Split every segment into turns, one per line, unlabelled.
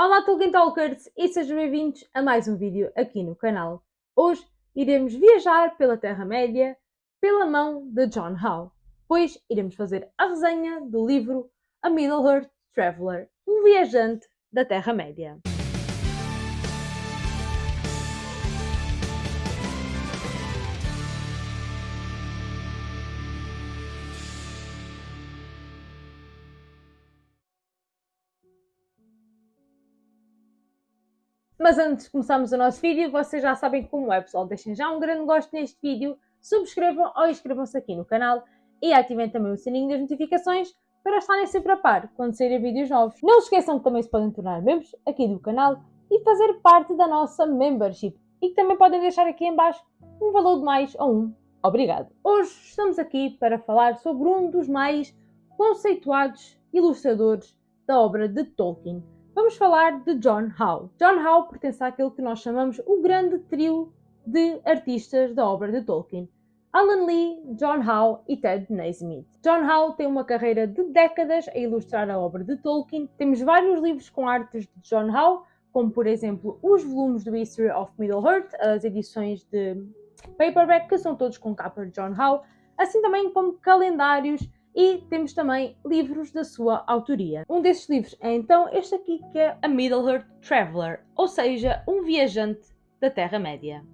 Olá Tolkien Talkers e sejam bem-vindos a mais um vídeo aqui no canal. Hoje iremos viajar pela Terra-média pela mão de John Howe, pois iremos fazer a resenha do livro A Middle-earth Traveller, um viajante da Terra-média. Mas antes de começarmos o nosso vídeo, vocês já sabem como é, pessoal. Deixem já um grande gosto neste vídeo, subscrevam ou inscrevam-se aqui no canal e ativem também o sininho das notificações para estarem sempre a par quando saírem vídeos novos. Não se esqueçam que também se podem tornar membros aqui do canal e fazer parte da nossa membership e que também podem deixar aqui em baixo um valor de mais ou um obrigado. Hoje estamos aqui para falar sobre um dos mais conceituados ilustradores da obra de Tolkien, vamos falar de John Howe. John Howe pertence àquele que nós chamamos o grande trio de artistas da obra de Tolkien. Alan Lee, John Howe e Ted Naismith. John Howe tem uma carreira de décadas a ilustrar a obra de Tolkien. Temos vários livros com artes de John Howe, como por exemplo os volumes do History of Middle-earth, as edições de paperback, que são todos com capa de John Howe, assim também como calendários e temos também livros da sua autoria. Um desses livros é então este aqui que é A Middle-earth Traveller, ou seja, um viajante da Terra-média.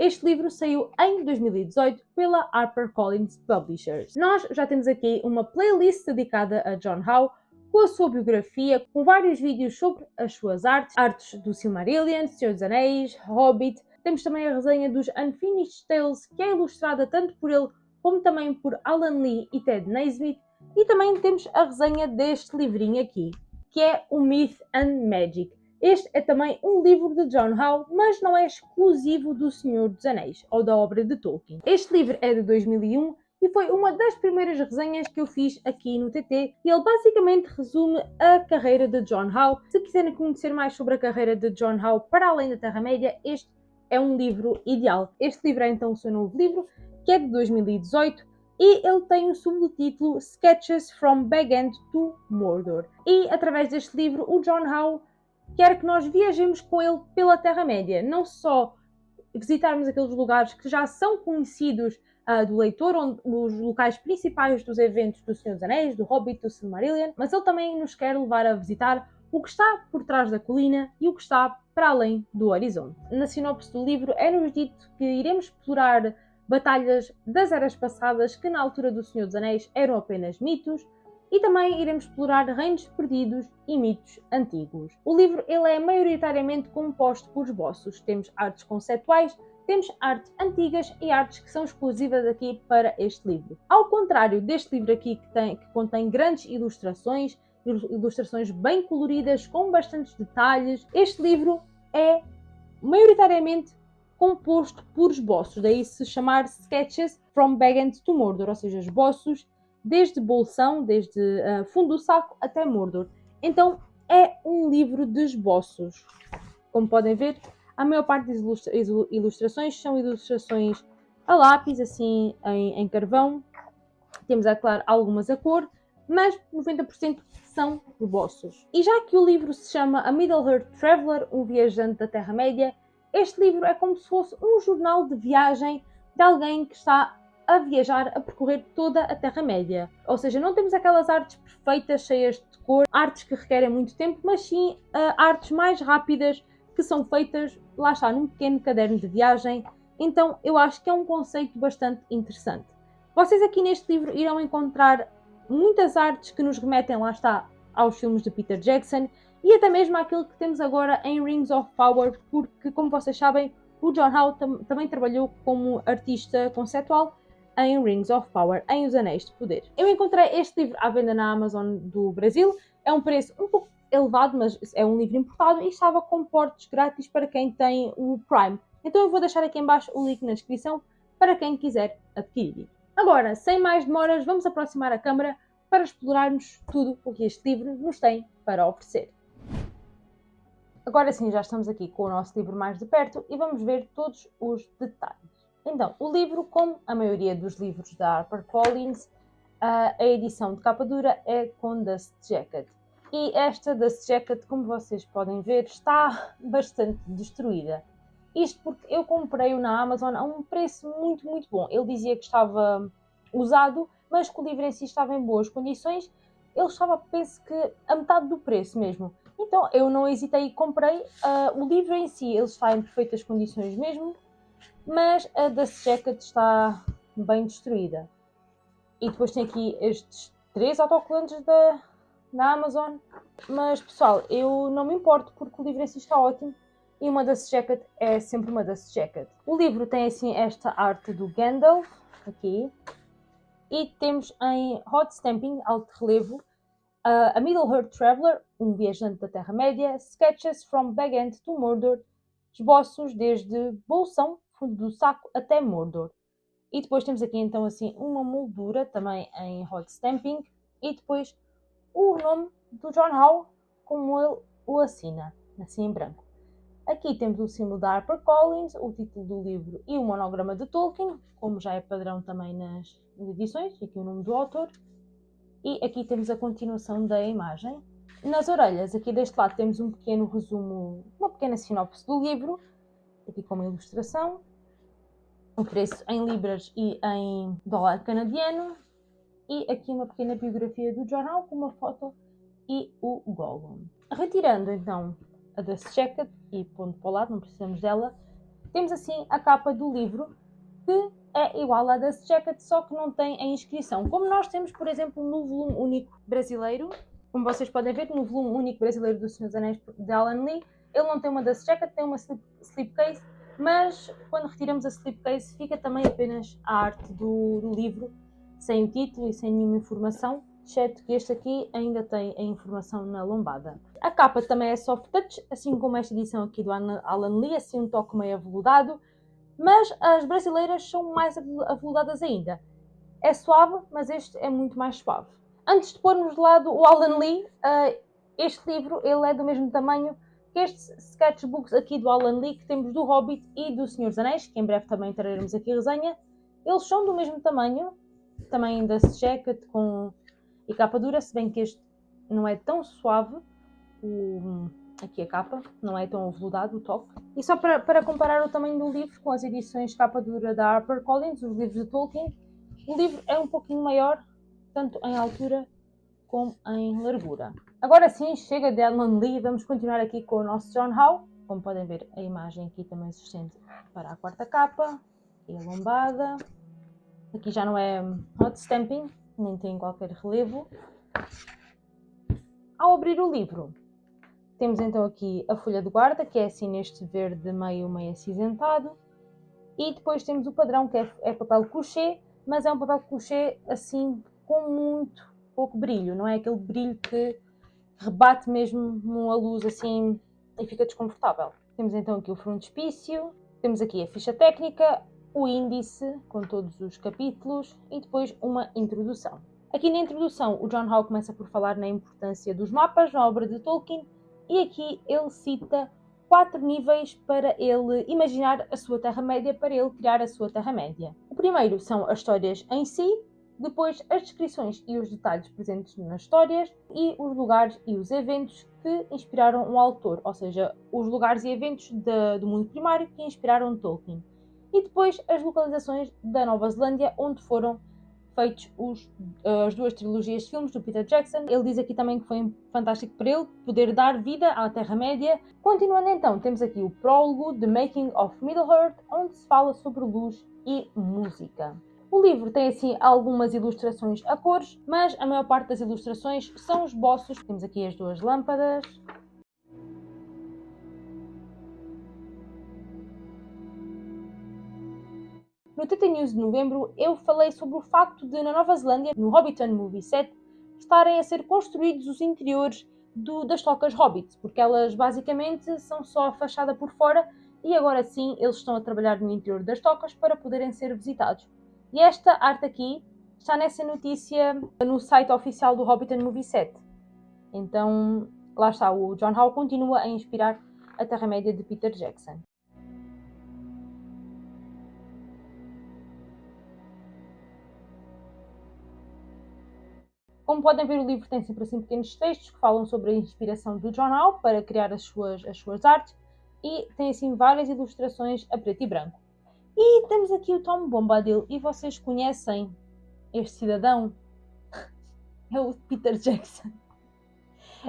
Este livro saiu em 2018 pela HarperCollins Publishers. Nós já temos aqui uma playlist dedicada a John Howe, com a sua biografia, com vários vídeos sobre as suas artes, artes do Silmarillion, Senhor dos Anéis, Hobbit. Temos também a resenha dos Unfinished Tales, que é ilustrada tanto por ele como também por Alan Lee e Ted Naismith, e também temos a resenha deste livrinho aqui, que é o Myth and Magic. Este é também um livro de John Howe, mas não é exclusivo do Senhor dos Anéis, ou da obra de Tolkien. Este livro é de 2001 e foi uma das primeiras resenhas que eu fiz aqui no TT e ele basicamente resume a carreira de John Howe. Se quiserem conhecer mais sobre a carreira de John Howe para além da Terra-média, este é um livro ideal. Este livro é então o seu novo livro que é de 2018, e ele tem o subtítulo Sketches from Bag End to Mordor. E através deste livro, o John Howe quer que nós viajemos com ele pela Terra-média, não só visitarmos aqueles lugares que já são conhecidos uh, do leitor, onde, os locais principais dos eventos do Senhor dos Anéis, do Hobbit, do Silmarillion, mas ele também nos quer levar a visitar o que está por trás da colina e o que está para além do horizonte. Na sinopse do livro é-nos dito que iremos explorar batalhas das eras passadas que na altura do Senhor dos Anéis eram apenas mitos, e também iremos explorar reinos perdidos e mitos antigos. O livro ele é maioritariamente composto por esboços. Temos artes conceituais, temos artes antigas e artes que são exclusivas aqui para este livro. Ao contrário deste livro aqui que, tem, que contém grandes ilustrações, ilustrações bem coloridas, com bastantes detalhes, este livro é maioritariamente composto por esboços, daí se chamar Sketches from Bagend to Mordor, ou seja, esboços desde Bolsão, desde uh, fundo do saco até Mordor. Então é um livro de esboços. Como podem ver, a maior parte das ilustra ilustrações são ilustrações a lápis, assim em, em carvão. Temos, é claro, algumas a cor, mas 90% são esboços. E já que o livro se chama A Middle-earth Traveller, um viajante da Terra-média, este livro é como se fosse um jornal de viagem de alguém que está a viajar, a percorrer toda a Terra-média. Ou seja, não temos aquelas artes perfeitas, cheias de cor, artes que requerem muito tempo, mas sim uh, artes mais rápidas que são feitas, lá está, num pequeno caderno de viagem. Então eu acho que é um conceito bastante interessante. Vocês aqui neste livro irão encontrar muitas artes que nos remetem, lá está, aos filmes de Peter Jackson e até mesmo aquilo que temos agora em Rings of Power, porque, como vocês sabem, o John Howe tam também trabalhou como artista conceptual em Rings of Power, em Os Anéis de Poder. Eu encontrei este livro à venda na Amazon do Brasil, é um preço um pouco elevado, mas é um livro importado e estava com portos grátis para quem tem o Prime. Então eu vou deixar aqui embaixo o link na descrição para quem quiser adquirir. Agora, sem mais demoras, vamos aproximar a câmera para explorarmos tudo o que este livro nos tem para oferecer. Agora sim, já estamos aqui com o nosso livro mais de perto e vamos ver todos os detalhes. Então, o livro, como a maioria dos livros da HarperCollins, a edição de capa dura é com Dust Jacket. E esta da Jacket, como vocês podem ver, está bastante destruída. Isto porque eu comprei-o na Amazon a um preço muito, muito bom. Ele dizia que estava usado, mas que o livro em si estava em boas condições. Ele estava, penso que, a metade do preço mesmo. Então eu não hesitei e comprei. Uh, o livro em si ele está em perfeitas condições mesmo, mas a da Jacket está bem destruída. E depois tem aqui estes três autocolantes da, da Amazon. Mas pessoal, eu não me importo porque o livro em si está ótimo e uma Dust Jacket é sempre uma Dust Jacket. O livro tem assim esta arte do Gandalf, aqui, e temos em hot stamping, alto relevo, uh, a Middle-earth Traveler, um viajante da Terra-média, Sketches from Bag End to Mordor, esboços desde Bolsão, fundo do saco, até Mordor. E depois temos aqui então assim uma moldura também em hot stamping e depois o nome do John Howe como ele o assina, assim em branco. Aqui temos o símbolo da HarperCollins, o título do livro e o monograma de Tolkien, como já é padrão também nas edições, e aqui o nome do autor. E aqui temos a continuação da imagem. Nas orelhas, aqui deste lado, temos um pequeno resumo, uma pequena sinopse do livro, aqui com uma ilustração, o preço em libras e em dólar canadiano, e aqui uma pequena biografia do jornal com uma foto e o Gollum. Retirando então a da Jacket e ponto para o lado, não precisamos dela. Temos assim a capa do livro, que é igual à da Jacket, só que não tem a inscrição. Como nós temos, por exemplo, no volume único brasileiro, como vocês podem ver, no volume único brasileiro do Senhor dos Anéis de Alan Lee, ele não tem uma da Jacket, tem uma slip, slipcase, mas quando retiramos a slipcase fica também apenas a arte do, do livro, sem o título e sem nenhuma informação exceto que este aqui ainda tem a informação na lombada. A capa também é soft touch, assim como esta edição aqui do Alan Lee, assim um toque meio aveludado, mas as brasileiras são mais aveludadas ainda. É suave, mas este é muito mais suave. Antes de pormos de lado o Alan Lee, uh, este livro ele é do mesmo tamanho que estes sketchbooks aqui do Alan Lee que temos do Hobbit e do Senhor dos Anéis, que em breve também traremos aqui resenha. Eles são do mesmo tamanho, também da jacket com e capa dura, se bem que este não é tão suave, o, aqui a capa, não é tão aveludado o toque. E só para, para comparar o tamanho do livro com as edições capa dura da HarperCollins, os livros de Tolkien, o livro é um pouquinho maior, tanto em altura como em largura. Agora sim, chega de Alan Lee, vamos continuar aqui com o nosso John Howe. Como podem ver, a imagem aqui também se estende para a quarta capa, e a lombada. Aqui já não é hot stamping, nem tem qualquer relevo. Ao abrir o livro, temos então aqui a folha de guarda, que é assim neste verde meio meio acinzentado, e depois temos o padrão, que é, é papel couché, mas é um papel couché assim com muito pouco brilho, não é aquele brilho que rebate mesmo numa luz assim e fica desconfortável. Temos então aqui o frontispício, temos aqui a ficha técnica, o índice com todos os capítulos e depois uma introdução. Aqui na introdução, o John Howe começa por falar na importância dos mapas na obra de Tolkien e aqui ele cita quatro níveis para ele imaginar a sua Terra-média, para ele criar a sua Terra-média. O primeiro são as histórias em si, depois as descrições e os detalhes presentes nas histórias e os lugares e os eventos que inspiraram o autor, ou seja, os lugares e eventos de, do mundo primário que inspiraram Tolkien e depois as localizações da Nova Zelândia, onde foram feitos os, as duas trilogias de filmes do Peter Jackson. Ele diz aqui também que foi fantástico para ele poder dar vida à Terra-média. Continuando então, temos aqui o prólogo The Making of Middle-earth, onde se fala sobre luz e música. O livro tem assim algumas ilustrações a cores, mas a maior parte das ilustrações são esboços. Temos aqui as duas lâmpadas, No TT News de novembro, eu falei sobre o facto de, na Nova Zelândia, no Hobbiton Movie Set, estarem a ser construídos os interiores do, das tocas Hobbits, porque elas basicamente são só a fachada por fora e agora sim eles estão a trabalhar no interior das tocas para poderem ser visitados. E esta arte aqui está nessa notícia no site oficial do Hobbiton Movie Set. Então, lá está, o John Howe continua a inspirar a Terra-média de Peter Jackson. Como podem ver, o livro tem sempre assim pequenos textos que falam sobre a inspiração do Howe para criar as suas, as suas artes e tem assim várias ilustrações a preto e branco. E temos aqui o Tom Bombadil e vocês conhecem este cidadão? É o Peter Jackson.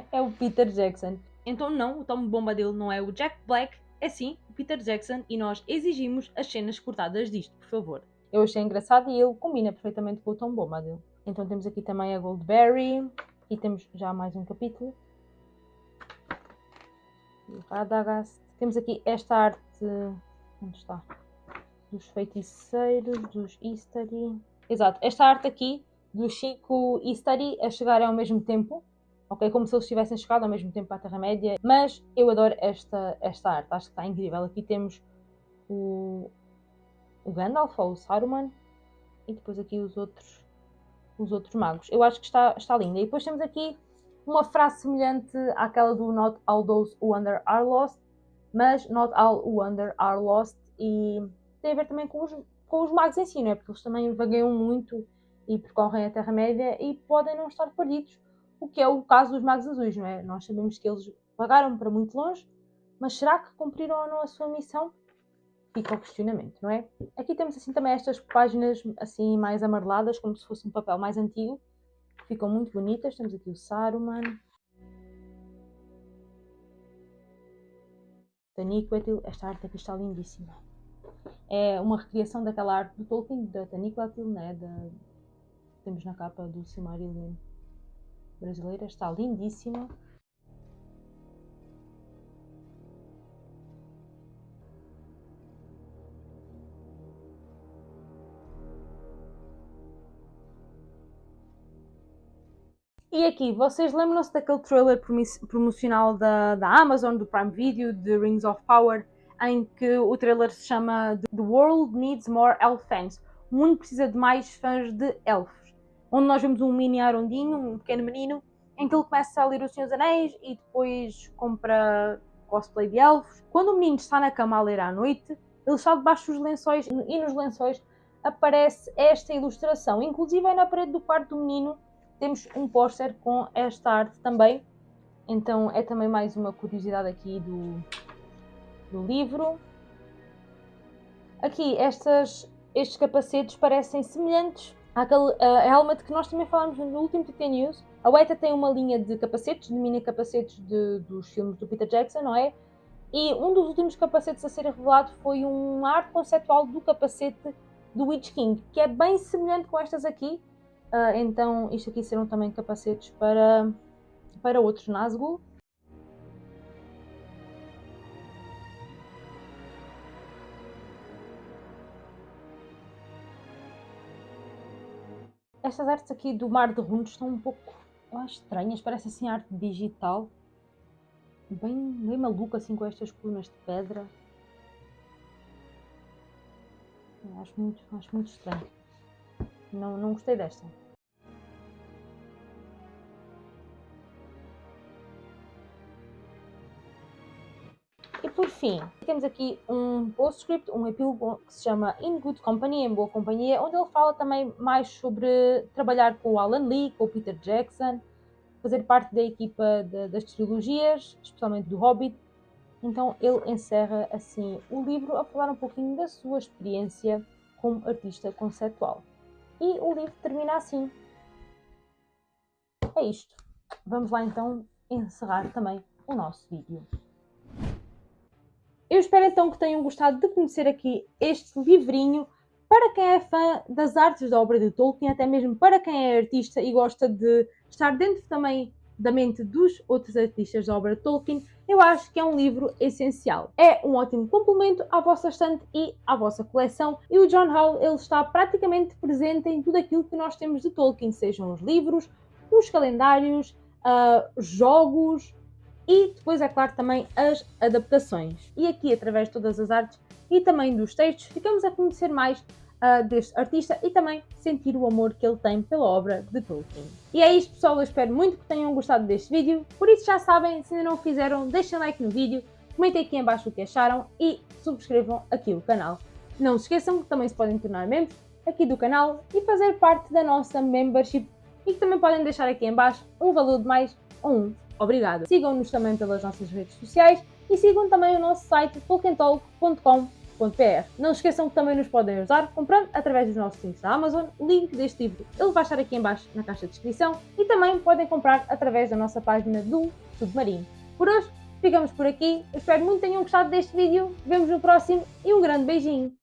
É o Peter Jackson. Então não, o Tom Bombadil não é o Jack Black, é sim o Peter Jackson e nós exigimos as cenas cortadas disto, por favor. Eu achei engraçado e ele combina perfeitamente com o Tom Bombadil. Então temos aqui também a Goldberry e temos já mais um capítulo. Radagast. Temos aqui esta arte. Onde está? Dos feiticeiros, dos Eastery. Exato, esta arte aqui do Chico Eastery a chegarem ao mesmo tempo. Ok, como se eles tivessem chegado ao mesmo tempo à Terra-média. Mas eu adoro esta, esta arte, acho que está incrível. Aqui temos o, o Gandalf ou o Saruman e depois aqui os outros, os outros magos. Eu acho que está, está linda. E depois temos aqui uma frase semelhante àquela do Not all those who wander are lost, mas Not all who wander are lost e tem a ver também com os, com os magos em si, não é? Porque eles também vagueiam muito e percorrem a Terra-média e podem não estar perdidos, o que é o caso dos magos azuis, não é? Nós sabemos que eles vagaram para muito longe, mas será que cumpriram ou não a sua missão? Fica o questionamento, não é? Aqui temos assim também estas páginas assim mais amareladas, como se fosse um papel mais antigo, ficam muito bonitas. Temos aqui o Saruman, Taniquetil, esta arte aqui está lindíssima. É uma recriação daquela arte do Tolkien, da Taniquetil, né? Da, temos na capa do Silmarillion brasileira, está lindíssima. E aqui, vocês lembram-se daquele trailer promocional da, da Amazon, do Prime Video, de Rings of Power, em que o trailer se chama The World Needs More Elf Fans. O mundo precisa de mais fãs de elfos. Onde nós vemos um mini Arondinho, um pequeno menino, em que ele começa a ler O Senhor dos Anéis e depois compra cosplay de elfos. Quando o menino está na cama a ler à noite, ele está debaixo dos lençóis e nos lençóis aparece esta ilustração. Inclusive é na parede do quarto do menino temos um póster com esta arte também. Então é também mais uma curiosidade aqui do, do livro. Aqui estas, estes capacetes parecem semelhantes àquele helmet que nós também falámos no último TT News. A Weta tem uma linha de capacetes, de mini capacetes de, dos filmes do Peter Jackson, não é? E um dos últimos capacetes a ser revelado foi um arte conceptual do capacete do Witch King, que é bem semelhante com estas aqui, Uh, então, isto aqui serão também capacetes para, para outros Nazgûl. Estas artes aqui do Mar de Runes estão um pouco estranhas, parece assim arte digital. Bem, bem maluca assim com estas colunas de pedra. Acho muito, acho muito estranho. Não, não gostei desta. Por fim, temos aqui um postscript, um epílogo que se chama In Good Company, em boa companhia, onde ele fala também mais sobre trabalhar com o Alan Lee, com o Peter Jackson, fazer parte da equipa de, das trilogias, especialmente do Hobbit. Então ele encerra assim o livro a falar um pouquinho da sua experiência como artista conceptual. E o livro termina assim. É isto. Vamos lá então encerrar também o nosso vídeo. Eu espero então que tenham gostado de conhecer aqui este livrinho para quem é fã das artes da obra de Tolkien, até mesmo para quem é artista e gosta de estar dentro também da mente dos outros artistas da obra de Tolkien, eu acho que é um livro essencial. É um ótimo complemento à vossa estante e à vossa coleção e o John Howe ele está praticamente presente em tudo aquilo que nós temos de Tolkien, sejam os livros, os calendários, uh, jogos, e depois, é claro, também as adaptações. E aqui, através de todas as artes e também dos textos, ficamos a conhecer mais uh, deste artista e também sentir o amor que ele tem pela obra de Tolkien. E é isto, pessoal. Eu espero muito que tenham gostado deste vídeo. Por isso, já sabem, se ainda não o fizeram, deixem like no vídeo, comentem aqui em baixo o que acharam e subscrevam aqui o canal. Não se esqueçam que também se podem tornar membros aqui do canal e fazer parte da nossa membership e que também podem deixar aqui em baixo um valor de mais ou um. Obrigada. Sigam-nos também pelas nossas redes sociais e sigam também o nosso site tolkientalk.com não esqueçam que também nos podem ajudar comprando através dos nossos links da Amazon. O link deste livro ele vai estar aqui em baixo na caixa de descrição e também podem comprar através da nossa página do Submarino. Por hoje ficamos por aqui. Espero muito que tenham gostado deste vídeo. Vemos no próximo e um grande beijinho.